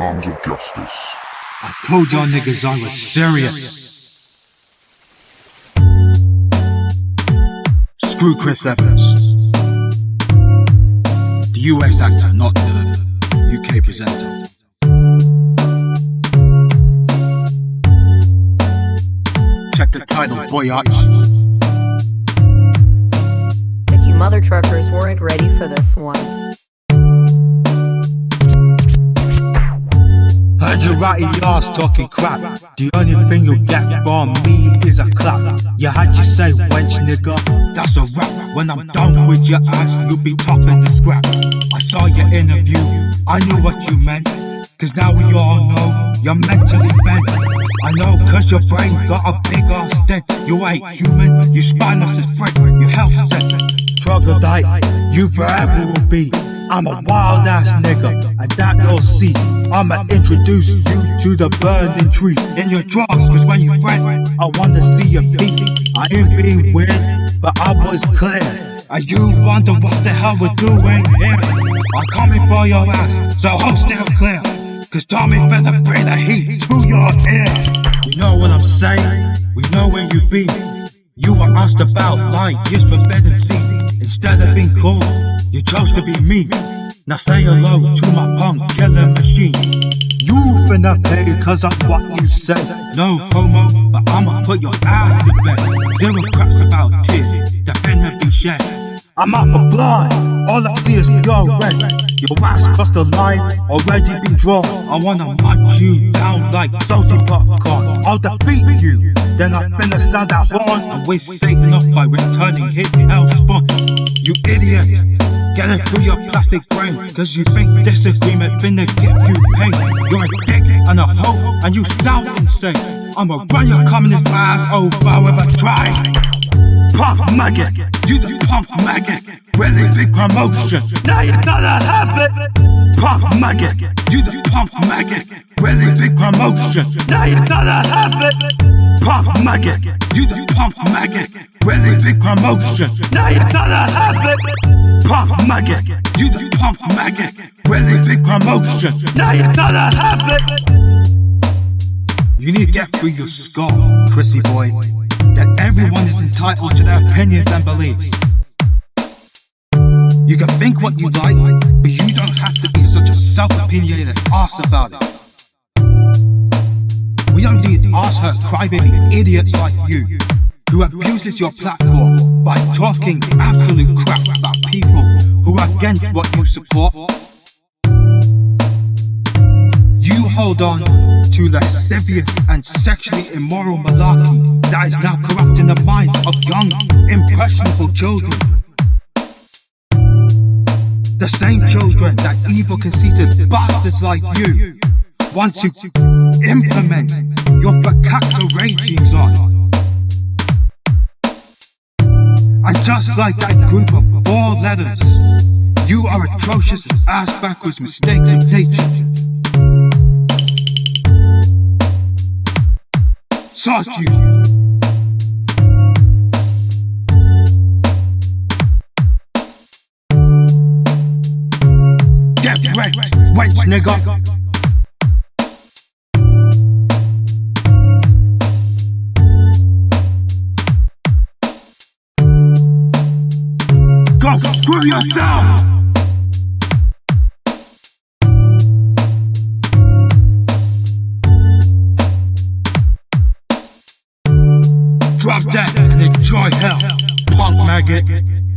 arms of justice. I told y'all niggas I was serious. Screw Chris Evans. The US actor, not the UK presenter. Check the title, boy arch. If you mother truckers weren't ready for this one. You ratty ass talking crap. The only thing you'll get from me is a clap. You had you say wench nigga, that's a rap. When I'm done with your ass, you'll be topping the scrap. I saw your interview, I knew what you meant. Cause now we all know you're mentally bent. I know cause your brain got a big ass dent. You ain't human, you spineless as frick, your health set. Troglodyte, you forever will be. I'm a wild ass nigga, and that you'll see. I'ma introduce you to the burning tree in your drawers, cause when you rent, I wanna see your feet. I ain't being weird, but I was clear. Are you wonder what the hell we're doing here. I'm coming for your ass, so hold still clear. Cause Tommy finna bring the heat to your ear. You know what I'm saying? We know where you be. You were asked about light years forbidden sea. Instead of being cool, you chose to be me. Now say hello to my punk killing machine. You finna pay cause of what you say. No homo, but I'ma put your ass to bed. Zero craps about tears, that finna be shed. I'm out for blind, all I see is pure red. Your ass crossed the line, already been drawn. I wanna munch you down like salty popcorn. I'll defeat you, then I finna stand that horn and waste Satan off by returning his hell spawn. You idiot, get it through your plastic brain, cause you think disagreement finna get you pain. You're a dick and a hoe, and you sound insane. I'ma run your communist ass over if I try. Punk maggot, you the punk maggot. Really big promotion, now you gotta have it. Punk maggot, you the punk maggot. Really big promotion, now you gotta have it. Punk maggot, you the punk maggot. Really big promotion, now you gotta have it. Punk maggot, you the punk maggot. Really big promotion, now you gotta have it. You need to get through your skull, Chrissy boy that everyone is entitled to their opinions and beliefs. You can think what you like, but you don't have to be such a self-opinionated ass about it. We don't need ass-hurt crybaby idiots like you, who abuses your platform by talking absolute crap about people who are against what you support. You hold on to lascivious and sexually immoral malarkey that is now corrupting the minds of young, impressionable children. The same children that evil conceited bastards like you want to implement your fakakta regimes on. And just like that group of four letters, you are atrocious ass backwards mistakes in nature. Suck you! Wrecked, wait, nigga! Go screw yourself! Drop that and enjoy hell, punk maggot.